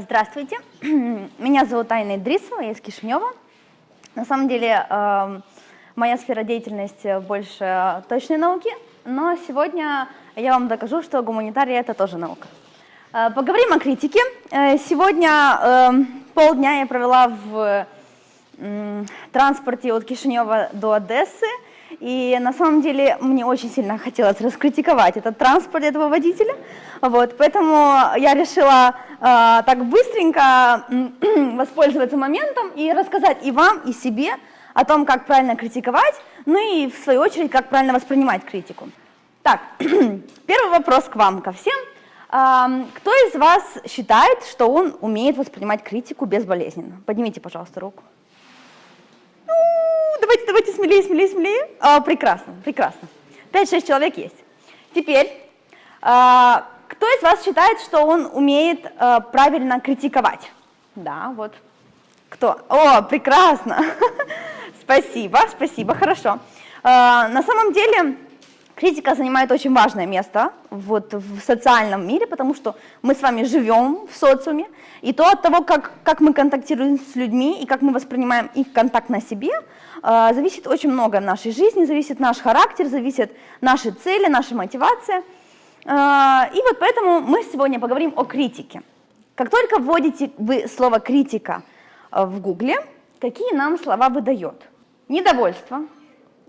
Здравствуйте, меня зовут Айна Идрисова, я из Кишинева. На самом деле эм, моя сфера деятельности больше точной науки, но сегодня я вам докажу, что гуманитария — это тоже наука. Э, поговорим о критике. Э, сегодня эм, полдня я провела в транспорте от Кишинева до Одессы, и на самом деле мне очень сильно хотелось раскритиковать этот транспорт этого водителя, вот, поэтому я решила э, так быстренько воспользоваться моментом и рассказать и вам, и себе о том, как правильно критиковать, ну и в свою очередь, как правильно воспринимать критику. Так, первый вопрос к вам, ко всем. Э, кто из вас считает, что он умеет воспринимать критику безболезненно? Поднимите, пожалуйста, руку давайте, давайте, смелее, смелее, смелее. А, прекрасно, прекрасно. 5-6 человек есть. Теперь, а, кто из вас считает, что он умеет а, правильно критиковать? Да, вот. Кто? О, прекрасно. спасибо, спасибо, хорошо. А, на самом деле, критика занимает очень важное место вот, в социальном мире, потому что мы с вами живем в социуме, и то от того, как, как мы контактируем с людьми и как мы воспринимаем их контакт на себе, э, зависит очень много в нашей жизни, зависит наш характер, зависит наши цели, наша мотивация. Э, и вот поэтому мы сегодня поговорим о критике. Как только вводите вы слово «критика» в гугле, какие нам слова выдает? Недовольство,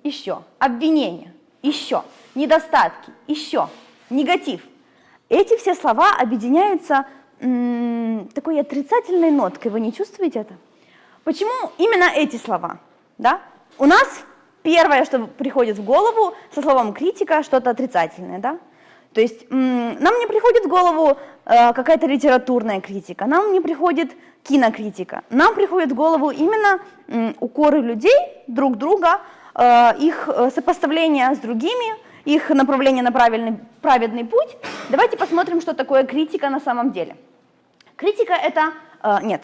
еще, обвинение, еще, недостатки, еще, негатив. Эти все слова объединяются такой отрицательной ноткой. Вы не чувствуете это? Почему именно эти слова? Да? У нас первое, что приходит в голову со словом критика, что-то отрицательное. Да? То есть нам не приходит в голову э, какая-то литературная критика, нам не приходит кинокритика, нам приходит в голову именно э, укоры людей друг друга, э, их э, сопоставление с другими, их направление на правильный, праведный путь. Давайте посмотрим, что такое критика на самом деле. Критика это, э, нет,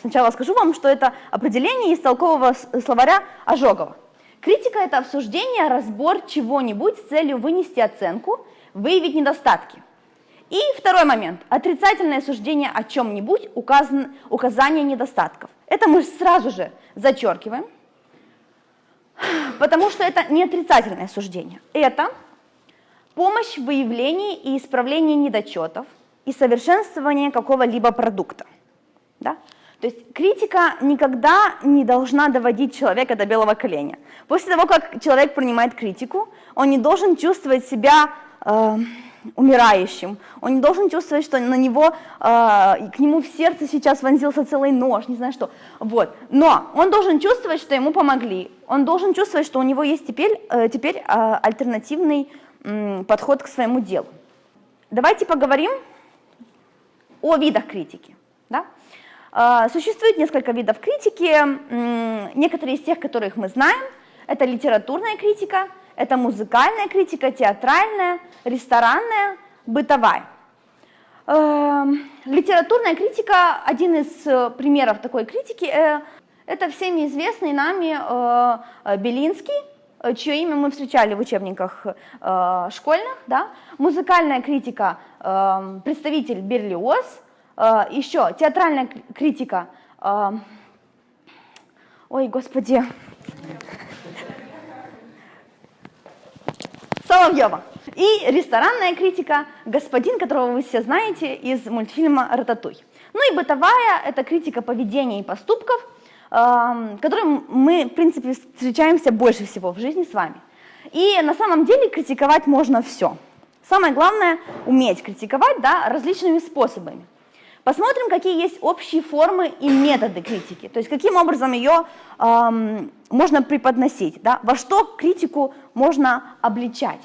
сначала скажу вам, что это определение из толкового словаря Ожогова. Критика это обсуждение, разбор чего-нибудь с целью вынести оценку, выявить недостатки. И второй момент, отрицательное суждение о чем-нибудь, указан, указание недостатков. Это мы сразу же зачеркиваем, потому что это не отрицательное суждение. Это помощь в выявлении и исправлении недочетов, и совершенствование какого-либо продукта. Да? То есть критика никогда не должна доводить человека до белого коленя. После того, как человек принимает критику, он не должен чувствовать себя э, умирающим, он не должен чувствовать, что на него, э, к нему в сердце сейчас вонзился целый нож, не знаю что. Вот. Но он должен чувствовать, что ему помогли, он должен чувствовать, что у него есть теперь, э, теперь э, альтернативный э, подход к своему делу. Давайте поговорим о видах критики. Да? А, существует несколько видов критики, некоторые из тех, которых мы знаем, это литературная критика, это музыкальная критика, театральная, ресторанная, бытовая. Эм, литературная критика, один из э, примеров такой критики, э, это всеми известный нами э, Белинский, чье имя мы встречали в учебниках школьных. Да? Музыкальная критика Эм, представитель Берлиоз, еще театральная критика, эм, ой, господи, Соловьева. И ресторанная критика «Господин», которого вы все знаете из мультфильма «Рататуй». Ну и бытовая – это критика поведения и поступков, эм, которым мы, в принципе, встречаемся больше всего в жизни с вами. И на самом деле критиковать можно все – Самое главное – уметь критиковать да, различными способами. Посмотрим, какие есть общие формы и методы критики, то есть каким образом ее эм, можно преподносить, да, во что критику можно обличать.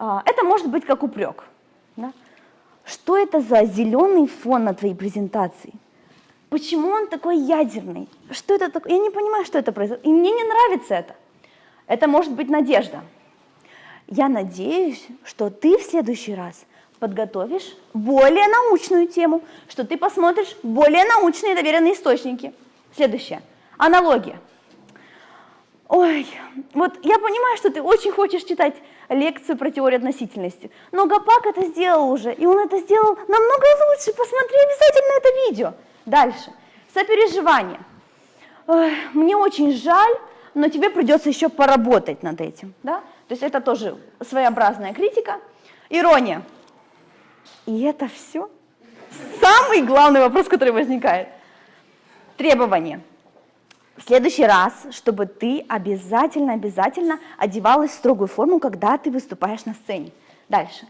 Э, это может быть как упрек. Да? Что это за зеленый фон на твоей презентации? Почему он такой ядерный? Что это такое? Я не понимаю, что это происходит. И мне не нравится это. Это может быть надежда. Я надеюсь, что ты в следующий раз подготовишь более научную тему, что ты посмотришь более научные доверенные источники. Следующее. Аналогия. Ой, вот я понимаю, что ты очень хочешь читать лекцию про теорию относительности, но Гапак это сделал уже, и он это сделал намного лучше, посмотри обязательно это видео. Дальше, сопереживание. Мне очень жаль, но тебе придется еще поработать над этим, да? То есть это тоже своеобразная критика. Ирония. И это все? Самый главный вопрос, который возникает. Требования. В следующий раз, чтобы ты обязательно-обязательно одевалась в строгую форму, когда ты выступаешь на сцене. Дальше.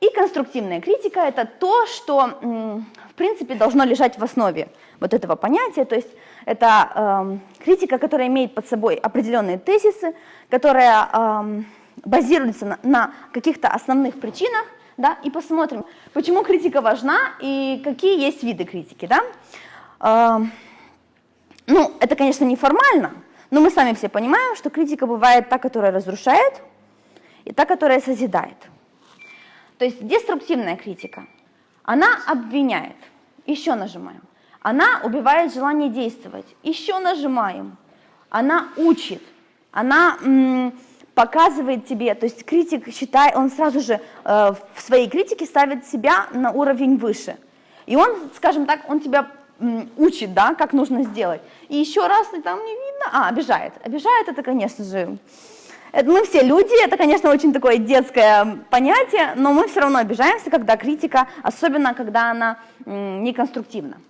И конструктивная критика – это то, что, в принципе, должно лежать в основе вот этого понятия. То есть это э, критика, которая имеет под собой определенные тезисы, которая э, базируется на, на каких-то основных причинах, да, и посмотрим, почему критика важна и какие есть виды критики. Да? Э, ну, это, конечно, не формально, но мы сами все понимаем, что критика бывает та, которая разрушает, и та, которая созидает. То есть деструктивная критика, она обвиняет, еще нажимаем. Она убивает желание действовать, еще нажимаем. Она учит, она показывает тебе, то есть критик считает, он сразу же э, в своей критике ставит себя на уровень выше. И он, скажем так, он тебя учит, да, как нужно сделать. И еще раз и там не видно, а, обижает. Обижает это, конечно же, это мы все люди, это, конечно, очень такое детское понятие, но мы все равно обижаемся, когда критика, особенно когда она неконструктивна.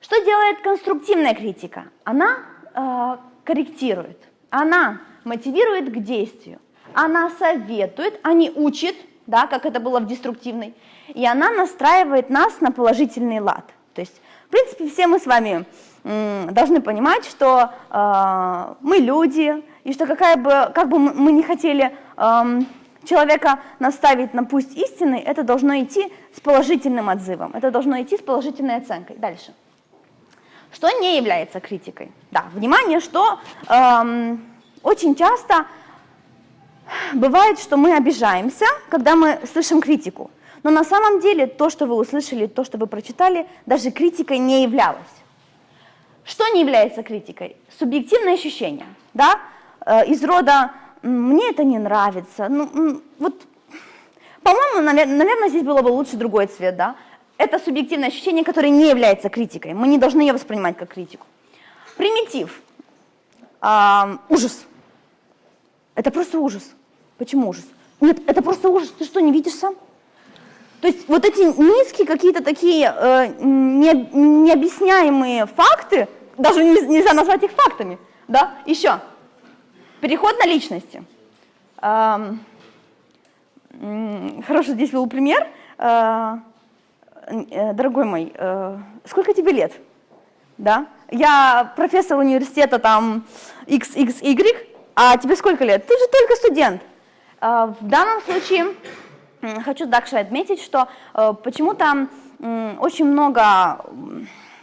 Что делает конструктивная критика? Она э, корректирует, она мотивирует к действию, она советует, а не учит, да, как это было в деструктивной, и она настраивает нас на положительный лад. То есть, принципе, все мы с вами должны понимать, что э, мы люди, и что какая бы, как бы мы не хотели э, человека наставить на путь истины, это должно идти с положительным отзывом, это должно идти с положительной оценкой. Дальше. Что не является критикой? Да, внимание, что э, очень часто бывает, что мы обижаемся, когда мы слышим критику. Но на самом деле то, что вы услышали, то, что вы прочитали, даже критикой не являлось. Что не является критикой? Субъективное ощущение, да, э, из рода «мне это не нравится», ну, вот, по-моему, наверное, здесь было бы лучше другой цвет, да, это субъективное ощущение, которое не является критикой, мы не должны ее воспринимать как критику. Примитив, э, ужас, это просто ужас. Почему ужас? Нет, это просто ужас, ты что, не видишь сам? То есть вот эти низкие какие-то такие э, не, необъясняемые факты, даже нельзя назвать их фактами, да, еще. Переход на личности. Эм, хороший здесь был пример. Э, э, дорогой мой, э, сколько тебе лет? Да? Я профессор университета там XXY, а тебе сколько лет? Ты же только студент. Э, в данном случае Хочу также отметить, что э, почему-то очень много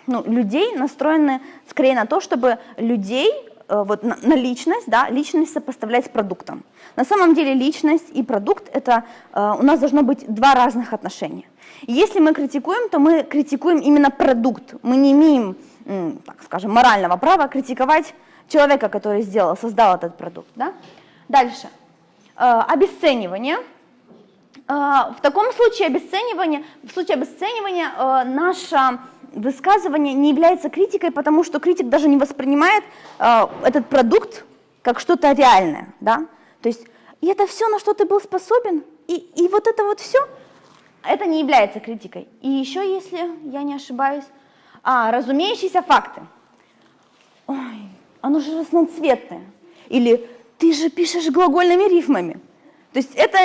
ну, людей настроены скорее на то, чтобы людей э, вот на, на личность, да, личность сопоставлять с продуктом. На самом деле личность и продукт это э, у нас должно быть два разных отношения. И если мы критикуем, то мы критикуем именно продукт. Мы не имеем, так скажем, морального права критиковать человека, который сделал, создал этот продукт. Да? Дальше. Э, обесценивание. А, в таком случае обесценивание, в случае обесценивания э, наше высказывание не является критикой, потому что критик даже не воспринимает э, этот продукт как что-то реальное, да, то есть и это все, на что ты был способен, и, и вот это вот все, это не является критикой. И еще, если я не ошибаюсь, а, разумеющиеся факты. Ой, оно же разноцветное. Или ты же пишешь глагольными рифмами. То есть это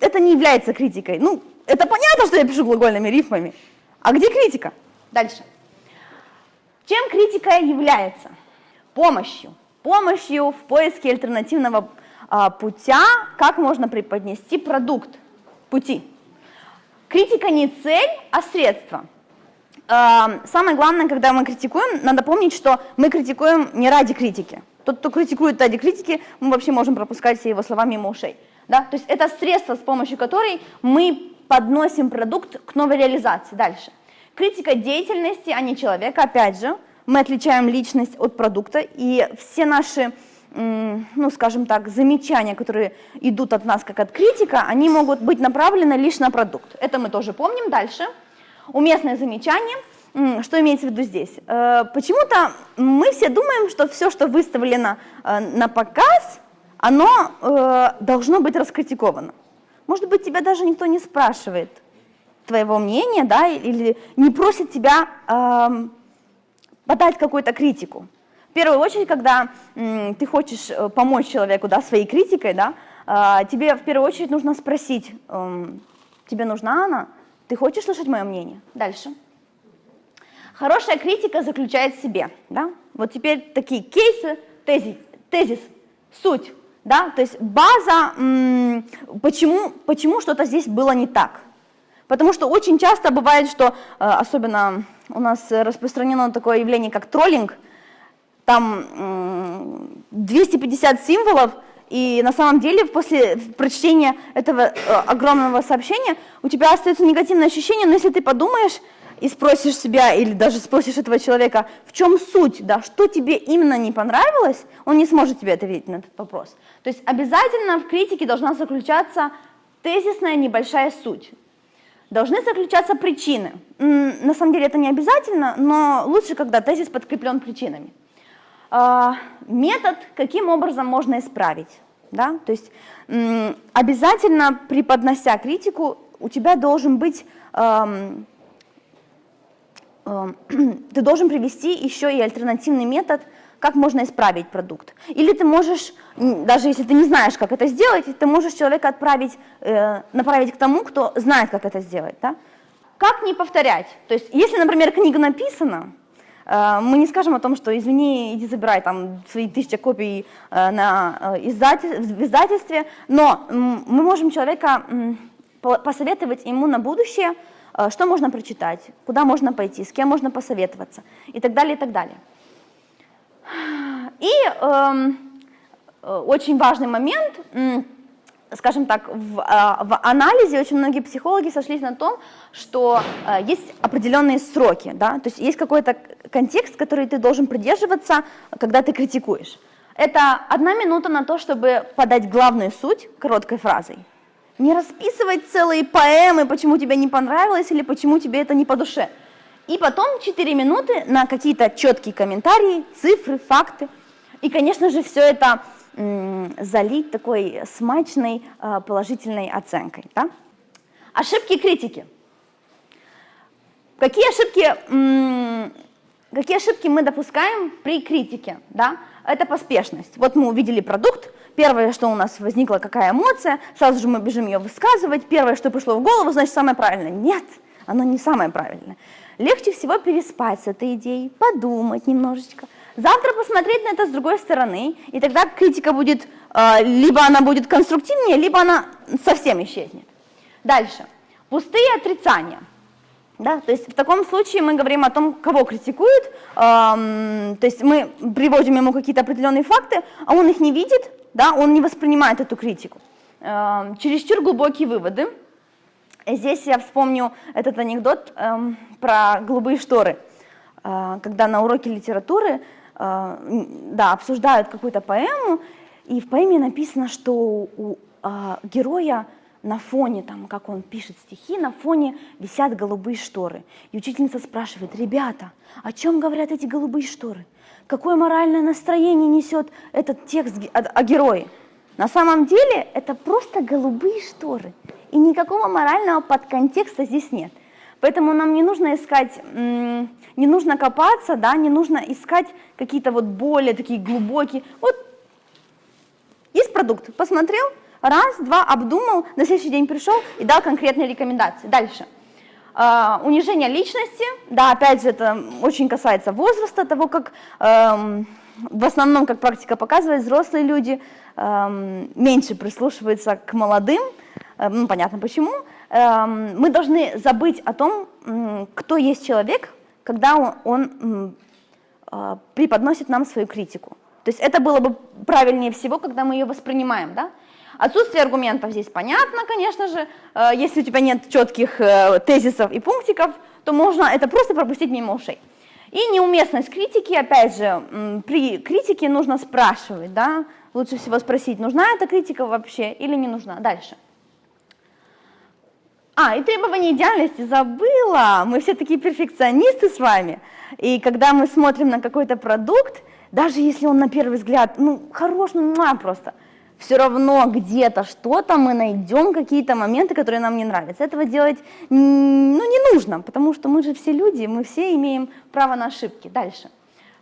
это не является критикой. Ну, это понятно, что я пишу глагольными рифмами. А где критика? Дальше. Чем критика является? Помощью. Помощью в поиске альтернативного а, путя, как можно преподнести продукт пути. Критика не цель, а средство. А, самое главное, когда мы критикуем, надо помнить, что мы критикуем не ради критики. Тот, кто критикует ради критики, мы вообще можем пропускать все его слова мимо ушей. Да? То есть это средство, с помощью которой мы подносим продукт к новой реализации. Дальше. Критика деятельности, а не человека, опять же. Мы отличаем личность от продукта, и все наши ну, скажем так, замечания, которые идут от нас как от критика, они могут быть направлены лишь на продукт. Это мы тоже помним. Дальше. Уместное замечание. Что имеется в виду здесь? Э, почему-то мы все думаем, что все, что выставлено э, на показ, оно э, должно быть раскритиковано. Может быть, тебя даже никто не спрашивает твоего мнения, да, или не просит тебя э, подать какую-то критику. В первую очередь, когда м, ты хочешь э, помочь человеку да, своей критикой, да, э, тебе в первую очередь нужно спросить, э, тебе нужна она, ты хочешь слышать мое мнение? Дальше. Хорошая критика заключает в себе. Да? Вот теперь такие кейсы, тезис, тезис суть. Да? То есть база, почему, почему что-то здесь было не так. Потому что очень часто бывает, что, э, особенно у нас распространено такое явление, как троллинг, там 250 символов, и на самом деле после прочтения этого э, огромного сообщения у тебя остается негативное ощущение, но если ты подумаешь и спросишь себя, или даже спросишь этого человека, в чем суть, да, что тебе именно не понравилось, он не сможет тебе ответить на этот вопрос. То есть обязательно в критике должна заключаться тезисная небольшая суть. Должны заключаться причины. На самом деле это не обязательно, но лучше, когда тезис подкреплен причинами. А, метод, каким образом можно исправить. Да? То есть обязательно преподнося критику, у тебя должен быть, ты должен привести еще и альтернативный метод, как можно исправить продукт. Или ты можешь, даже если ты не знаешь, как это сделать, ты можешь человека отправить, э, направить к тому, кто знает, как это сделать. Да? Как не повторять? То есть, если, например, книга написана, Э, мы не скажем о том, что извини, иди забирай там свои тысячи копий э, на э, издательстве, но мы можем человека посоветовать ему на будущее, что можно прочитать, куда можно пойти, с кем можно посоветоваться и так далее, и так далее. И э, очень важный момент – скажем так, в, а, в анализе очень многие психологи сошлись на том, что а, есть определенные сроки, да, то есть есть какой-то контекст, который ты должен придерживаться, когда ты критикуешь. Это одна минута на то, чтобы подать главную суть короткой фразой. Не расписывать целые поэмы, почему тебе не понравилось или почему тебе это не по душе. И потом 4 минуты на какие-то четкие комментарии, цифры, факты. И, конечно же, все это залить такой смачной а, положительной оценкой. Да? Ошибки критики. Какие ошибки, какие ошибки мы допускаем при критике? Да? Это поспешность. Вот мы увидели продукт, первое, что у нас возникла, какая эмоция, сразу же мы бежим ее высказывать, первое, что пришло в голову, значит, самое правильное. Нет, оно не самое правильное. Легче всего переспать с этой идеей, подумать немножечко, Завтра посмотреть на это с другой стороны, и тогда критика будет, э, либо она будет конструктивнее, либо она совсем исчезнет. Дальше. Пустые отрицания. Да, то есть в таком случае мы говорим о том, кого критикуют, эм, то есть мы приводим ему какие-то определенные факты, а он их не видит, да, он не воспринимает эту критику. Эм, чересчур глубокие выводы. Здесь я вспомню этот анекдот эм, про голубые шторы, э, когда на уроке литературы Э, да, обсуждают какую-то поэму, и в поэме написано, что у а, героя на фоне, там, как он пишет стихи, на фоне висят голубые шторы. И учительница спрашивает, ребята, о чем говорят эти голубые шторы? Какое моральное настроение несет этот текст о, о герое? На самом деле это просто голубые шторы, и никакого морального подконтекста здесь нет. Поэтому нам не нужно искать, не нужно копаться, да, не нужно искать какие-то вот более такие глубокие. Вот есть продукт, посмотрел, раз, два, обдумал, на следующий день пришел и дал конкретные рекомендации. Дальше. Uh, унижение личности, да, опять же, это очень касается возраста, того, как эм, в основном, как практика показывает, взрослые люди эм, меньше прислушиваются к молодым, э, ну, понятно почему, Эм, мы должны забыть о том, кто есть человек, когда он, он а, преподносит нам свою критику. То есть это было бы правильнее всего, когда мы ее воспринимаем. Да? Отсутствие аргументов здесь понятно, конечно же. Э, если у тебя нет четких э, тезисов и пунктиков, то можно это просто пропустить мимо ушей. И неуместность критики, опять же, при критике нужно спрашивать, да, лучше всего спросить, нужна эта критика вообще или не нужна. Дальше. А, и требование идеальности забыла. Мы все такие перфекционисты с вами. И когда мы смотрим на какой-то продукт, даже если он на первый взгляд, ну, хорош, ну, просто, все равно где-то что-то мы найдем, какие-то моменты, которые нам не нравятся. Этого делать, ну, не нужно, потому что мы же все люди, мы все имеем право на ошибки. Дальше.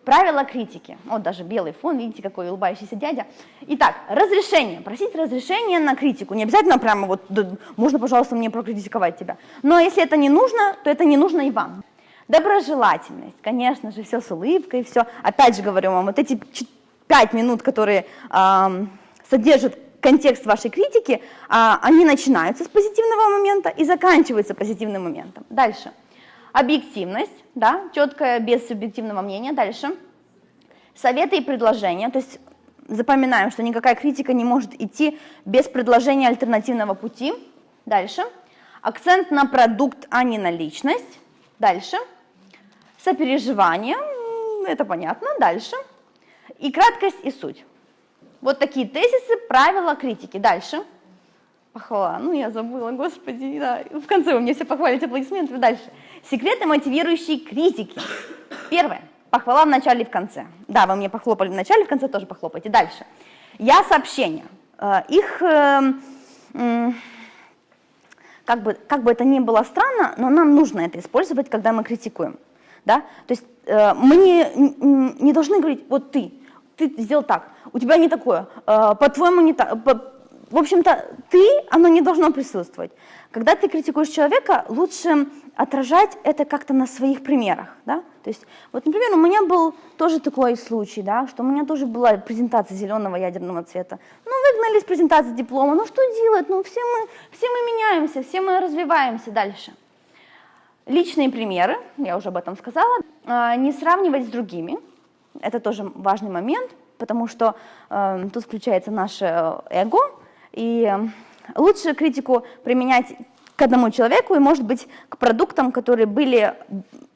Правила критики. Вот даже белый фон, видите, какой улыбающийся дядя. Итак, разрешение. Просить разрешение на критику. Не обязательно прямо вот, да, можно, пожалуйста, мне прокритиковать тебя. Но если это не нужно, то это не нужно и вам. Доброжелательность. Конечно же, все с улыбкой, все. Опять же говорю вам, вот эти пять минут, которые э, содержат контекст вашей критики, э, они начинаются с позитивного момента и заканчиваются позитивным моментом. Дальше. Объективность да, четкое, без субъективного мнения. Дальше. Советы и предложения, то есть запоминаем, что никакая критика не может идти без предложения альтернативного пути. Дальше. Акцент на продукт, а не на личность. Дальше. Сопереживание, это понятно. Дальше. И краткость и суть. Вот такие тезисы, правила критики. Дальше. Похвала. Ну, я забыла, господи. Да. В конце вы мне все похвалите аплодисментами. Дальше. Секреты мотивирующей критики. Первое. Похвала в начале и в конце. Да, вы мне похлопали в начале, в конце тоже похлопайте. Дальше. Я сообщения. Э, их, эм, как бы, как бы это ни было странно, но нам нужно это использовать, когда мы критикуем. Да? То есть э, мы не, не должны говорить, вот ты, ты сделал так, у тебя не такое, э, по-твоему не так. В общем-то, ты, оно не должно присутствовать. Когда ты критикуешь человека, лучше отражать это как-то на своих примерах, да, то есть, вот, например, у меня был тоже такой случай, да, что у меня тоже была презентация зеленого ядерного цвета, ну, выгнали с презентации диплома, ну, что делать, ну, все мы, все мы меняемся, все мы развиваемся дальше. Личные примеры, я уже об этом сказала, а, не сравнивать с другими, это тоже важный момент, потому что э, тут включается наше эго, и лучше критику применять к одному человеку и, может быть, к продуктам, которые были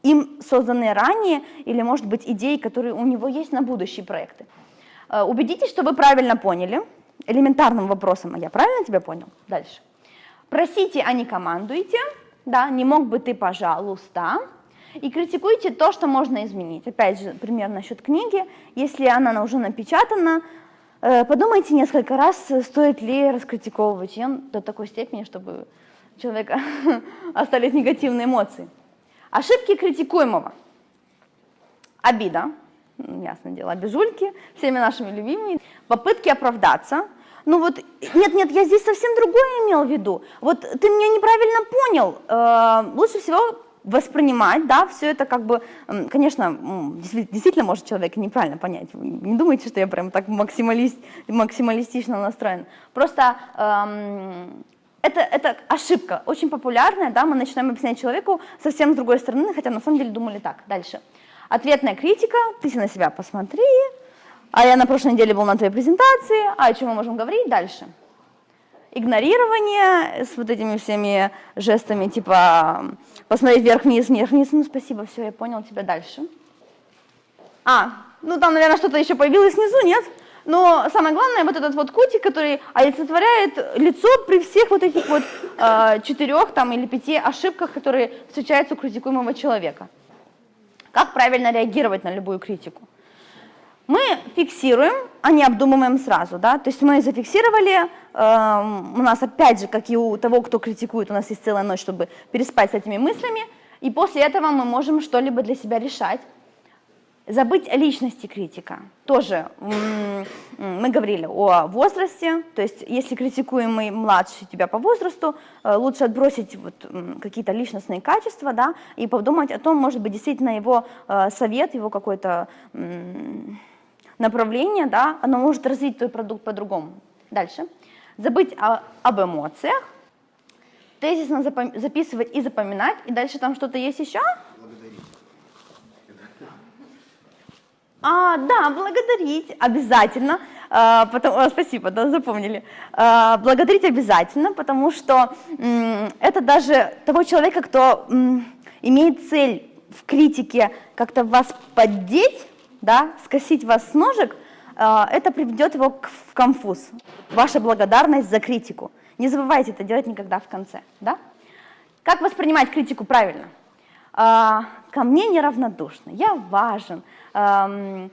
им созданы ранее, или, может быть, идеи, которые у него есть на будущие проекты. Э, убедитесь, что вы правильно поняли, элементарным вопросом, а я правильно тебя понял? Дальше. Просите, а не командуйте, да, не мог бы ты, пожалуйста, и критикуйте то, что можно изменить. Опять же, пример насчет книги, если она уже напечатана, э, подумайте несколько раз, стоит ли раскритиковывать ее до такой степени, чтобы человека остались негативные эмоции. Ошибки критикуемого. Обида, ясно дело, обижульки, всеми нашими любимыми. Попытки оправдаться. Ну вот, нет-нет, я здесь совсем другое имел в виду. Вот ты меня неправильно понял. Э, лучше всего воспринимать, да, все это как бы, конечно, действительно может человек неправильно понять. Не думайте, что я прям так максималист, максималистично настроен. Просто эм, это, это ошибка, очень популярная, да, мы начинаем объяснять человеку совсем с другой стороны, хотя на самом деле думали так. Дальше. Ответная критика, ты на себя посмотри, а я на прошлой неделе был на твоей презентации, а о чем мы можем говорить дальше? Игнорирование с вот этими всеми жестами, типа посмотреть вверх-вниз, вверх-вниз, ну спасибо, все, я понял тебя дальше. А, ну там, наверное, что-то еще появилось снизу, нет? Но самое главное, вот этот вот кутик, который олицетворяет лицо при всех вот этих вот э, четырех там, или пяти ошибках, которые встречаются у критикуемого человека. Как правильно реагировать на любую критику? Мы фиксируем, а не обдумываем сразу. Да? То есть мы зафиксировали, э, у нас опять же, как и у того, кто критикует, у нас есть целая ночь, чтобы переспать с этими мыслями, и после этого мы можем что-либо для себя решать. Забыть о личности критика. Тоже мы говорили о возрасте, то есть если критикуемый младше тебя по возрасту, э, лучше отбросить вот какие-то личностные качества, да, и подумать о том, может быть, действительно его э, совет, его какой-то направление, да, оно может развить твой продукт по-другому. Дальше. Забыть о, об эмоциях, тезисно записывать и запоминать, и дальше там что-то есть еще? А, да, благодарить обязательно. А, потому, а, спасибо, да, запомнили. А, благодарить обязательно, потому что м, это даже того человека, кто м, имеет цель в критике как-то вас поддеть, да, скосить вас с ножек, э, это приведет его в конфуз. Ваша благодарность за критику. Не забывайте это делать никогда в конце. Да? Как воспринимать критику правильно? Э, ко мне неравнодушно, я важен, э,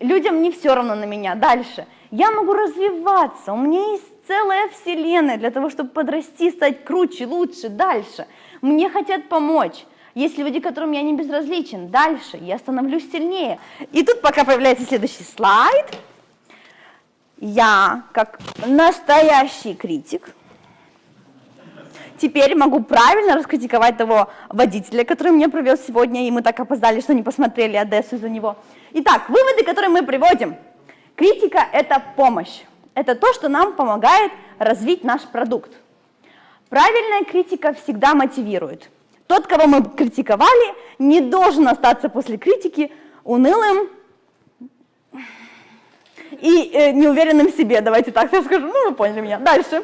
людям не все равно на меня. Дальше. Я могу развиваться, у меня есть целая вселенная для того, чтобы подрасти, стать круче, лучше, дальше. Мне хотят помочь. Есть люди, которым я не безразличен. Дальше я становлюсь сильнее. И тут пока появляется следующий слайд. Я, как настоящий критик, теперь могу правильно раскритиковать того водителя, который меня провез сегодня, и мы так опоздали, что не посмотрели Одессу за него. Итак, выводы, которые мы приводим. Критика – это помощь. Это то, что нам помогает развить наш продукт. Правильная критика всегда мотивирует. Тот, кого мы критиковали, не должен остаться после критики унылым и э, неуверенным в себе, давайте так скажу, ну вы поняли меня. Дальше.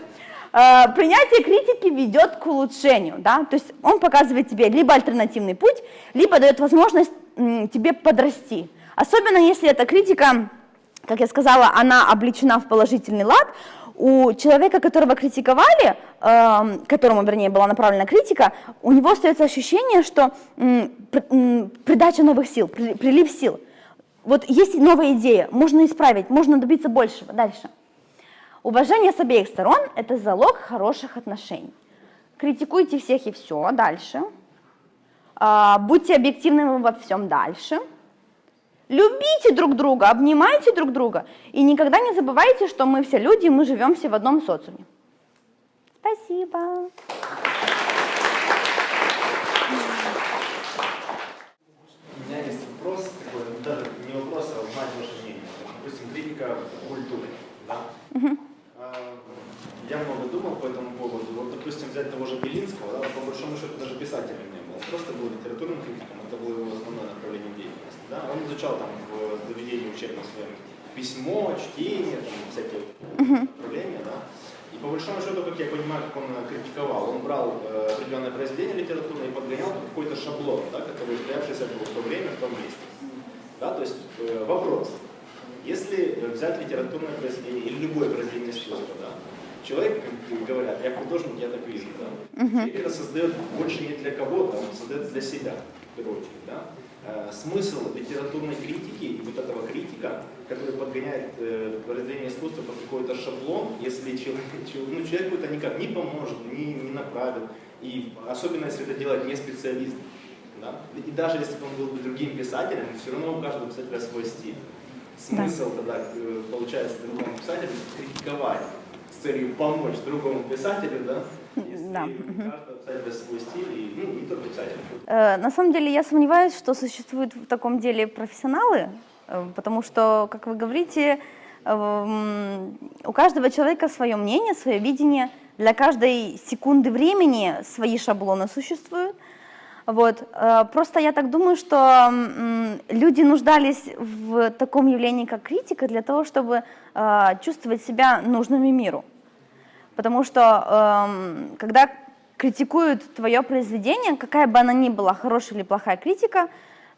Э, принятие критики ведет к улучшению, да, то есть он показывает тебе либо альтернативный путь, либо дает возможность тебе подрасти. Особенно если эта критика, как я сказала, она обличена в положительный лад, у человека, которого критиковали, э, которому, вернее, была направлена критика, у него остается ощущение, что придача новых сил, прилив сил. Вот есть новая идея, можно исправить, можно добиться большего. Дальше. Уважение с обеих сторон – это залог хороших отношений. Критикуйте всех и все, дальше. Э, будьте объективными во всем дальше. Любите друг друга, обнимайте друг друга. И никогда не забывайте, что мы все люди, мы живем все в одном социуме. Спасибо. У меня есть вопрос, такой, даже не вопрос, а узнать ваше мнение. Допустим, критика культуры. Да? Угу. Я много думал по этому поводу. Вот, допустим, взять того же Белинского, да, по большому счету даже. Он просто был литературным критиком, это было его основное направление деятельности. Да? Он изучал там в заведении учебном своем письмо, чтение, там, всякие направления. Да? И по большому счету, как я понимаю, как он критиковал, он брал э, определенное произведение литературное и подгонял какой-то шаблон, да, который устоявшийся был в то время, в том месте. Да? То есть э, вопрос. Если взять литературное произведение или любое произведение искусства, да, человек, как говорят, я художник, я так вижу, да, человек это создает больше не для кого-то, он создает для себя, в первую очередь, да. Э, смысл литературной критики и вот этого критика, который подгоняет э, произведение искусства под какой-то шаблон, если человек, ну, человеку это никак не поможет, не, не направит, и особенно если это делает не специалист. Да? И даже если бы он был бы другим писателем, все равно у каждого писателя свой стиль. Смысл да. тогда, э, получается, другому писателю критиковать с целью помочь другому писателю, да, да. стиль, ну. Э, на самом деле я сомневаюсь, что существуют в таком деле профессионалы, э, потому что, как вы говорите, эм, у каждого человека свое мнение, свое видение, для каждой секунды времени свои шаблоны существуют. Вот. Э, просто я так думаю, что люди нуждались в таком явлении, как критика, для того, чтобы чувствовать себя нужными миру. Потому что эм, когда критикуют твое произведение, какая бы она ни была, хорошая или плохая критика,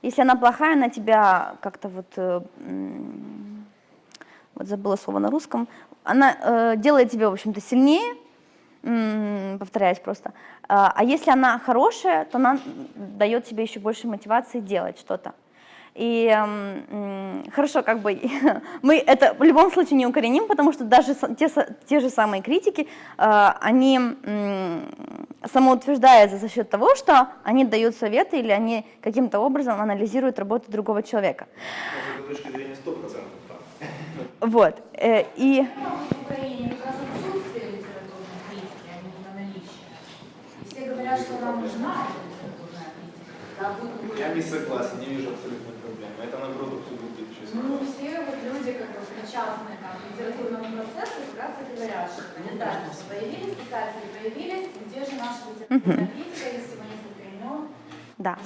если она плохая, она тебя как-то вот, э, вот забыла слово на русском, она э, делает тебя, в общем-то, сильнее, э, повторяюсь просто, а, а если она хорошая, то она дает тебе еще больше мотивации делать что-то. И э, хорошо, как бы мы это в любом случае не укореним, потому что даже те, те же самые критики, э, они э, самоутверждаются за счет того, что они дают советы или они каким-то образом анализируют работу другого человека. Вот. Э, и... Все говорят, что нам нужна Я не согласен, не вижу абсолютно это наоборот абсолютно честно. Ну, все вот люди, как бы причастные там, к литературному процессу, как раз и говорят, что не знаю, появились писатели, появились, где же наша литературная критика, если мы несколько имен. Да.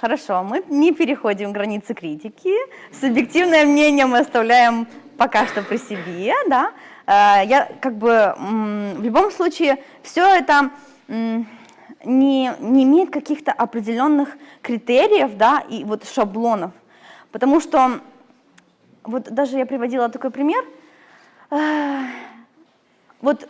Хорошо, мы не переходим границы критики. Субъективное мнение мы оставляем пока что при себе, да. Э, я как бы в любом случае все это не, не имеет каких-то определенных критериев, да, и вот шаблонов. Потому что, вот даже я приводила такой пример, э, вот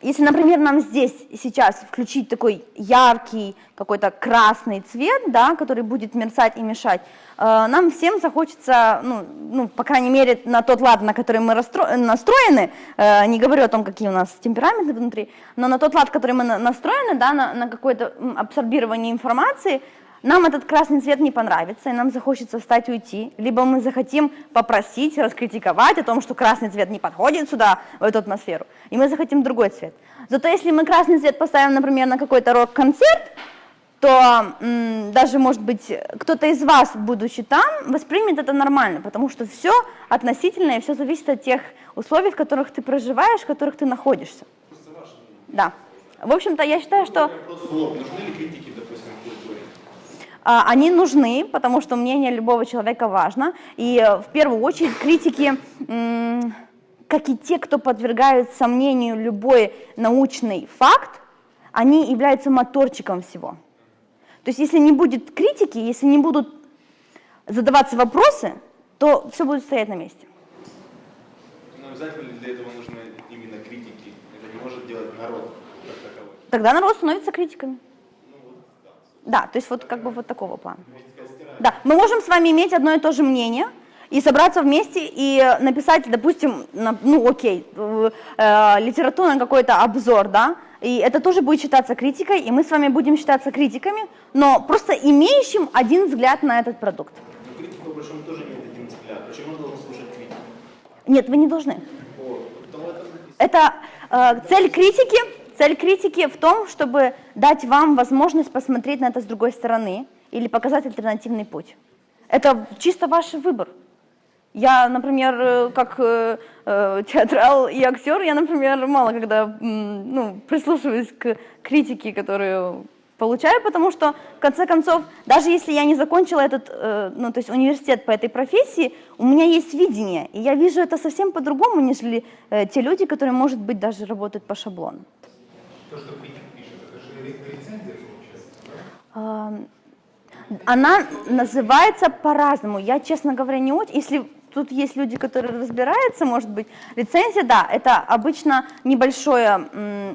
если, например, нам здесь сейчас включить такой яркий какой-то красный цвет, да, который будет мерцать и мешать, э, нам всем захочется, ну, ну, по крайней мере, на тот лад, на который мы настроены, э, не говорю о том, какие у нас темпераменты внутри, но на тот лад, который мы настроены, да, на, на какое-то абсорбирование информации, нам этот красный цвет не понравится, и нам захочется встать и уйти, либо мы захотим попросить, раскритиковать о том, что красный цвет не подходит сюда, в эту атмосферу, и мы захотим другой цвет. Зато если мы красный цвет поставим, например, на какой-то рок-концерт, то даже, может быть, кто-то из вас, будучи там, воспримет это нормально, потому что все относительно и все зависит от тех условий, в которых ты проживаешь, в которых ты находишься. Да. В общем-то, я считаю, что... Нужны ли критики они нужны, потому что мнение любого человека важно. И э, в первую очередь критики, как и те, кто подвергают сомнению любой научный факт, они являются моторчиком всего. То есть если не будет критики, если не будут задаваться вопросы, то все будет стоять на месте. Но обязательно ли для этого нужны именно критики? Это не может делать народ как таковой? Тогда народ становится критиками. Да, то есть вот как бы вот такого плана. Да, мы можем с вами иметь одно и то же мнение и собраться вместе и написать, допустим, ну окей, э, литературный какой-то обзор, да, и это тоже будет считаться критикой, и мы с вами будем считаться критиками, но просто имеющим один взгляд на этот продукт. Но критик, по большому тоже имеет один взгляд. Почему должен слушать критику? Нет, вы не должны. О, это э, цель критики Цель критики в том, чтобы дать вам возможность посмотреть на это с другой стороны или показать альтернативный путь. Это чисто ваш выбор. Я, например, э, как э, э, театрал и актер, я, например, мало когда ну, прислушиваюсь к критике, которую получаю, потому что, в конце концов, даже если я не закончила этот, ну, то есть университет по этой профессии, у меня есть видение, и я вижу это совсем по-другому, нежели те люди, которые, может быть, даже работают по шаблону. То, что критик пишет, это же рецензия получается, Она называется по-разному. Я, честно говоря, не очень... Если тут есть люди, которые разбираются, может быть, рецензия, да, это обычно небольшое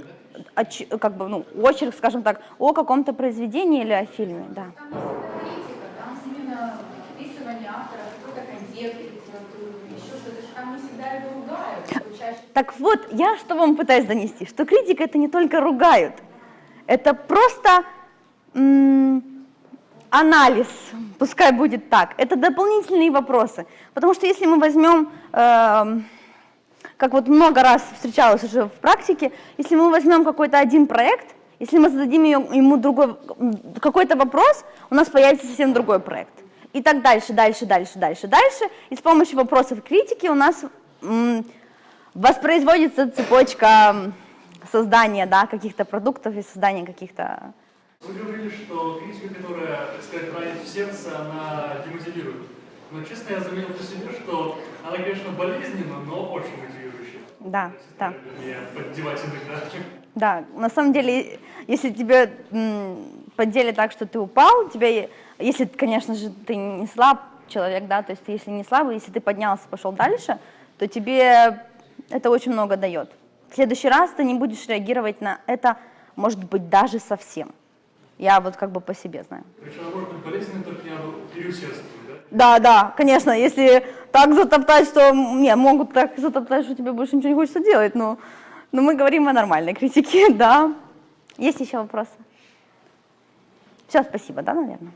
как бы, ну, очерк, скажем так, о каком-то произведении или о фильме, да. Там критика, там именно описывание автора Так вот, я что вам пытаюсь донести, что критика это не только ругают, это просто анализ, пускай будет так, это дополнительные вопросы. Потому что если мы возьмем, э, как вот много раз встречалось уже в практике, если мы возьмем какой-то один проект, если мы зададим ему другой какой-то вопрос, у нас появится совсем другой проект. И так дальше, дальше, дальше, дальше, дальше. И с помощью вопросов критики у нас воспроизводится цепочка создания да, каких-то продуктов и создания каких-то... Вы говорили, что критика, которая, так сказать, ранит в сердце, она демотивирует. Но честно, я заметил по себе, что она, конечно, болезненна, но очень мотивирующая. Да, да. Меня поддевать иногда. Да, на самом деле, если тебе поддели так, что ты упал, тебя, если, конечно же, ты не слаб человек, да, то есть если не слабый, если ты поднялся, пошел дальше, то тебе это очень много дает. В следующий раз ты не будешь реагировать на это, может быть, даже совсем. Я вот как бы по себе знаю. Причем может быть полезным только переусердствовать, да? Да, да, конечно, если так затоптать, что... Не, могут так затоптать, что тебе больше ничего не хочется делать, но, но мы говорим о нормальной критике, да. Есть еще вопросы? Все, спасибо, да, наверное?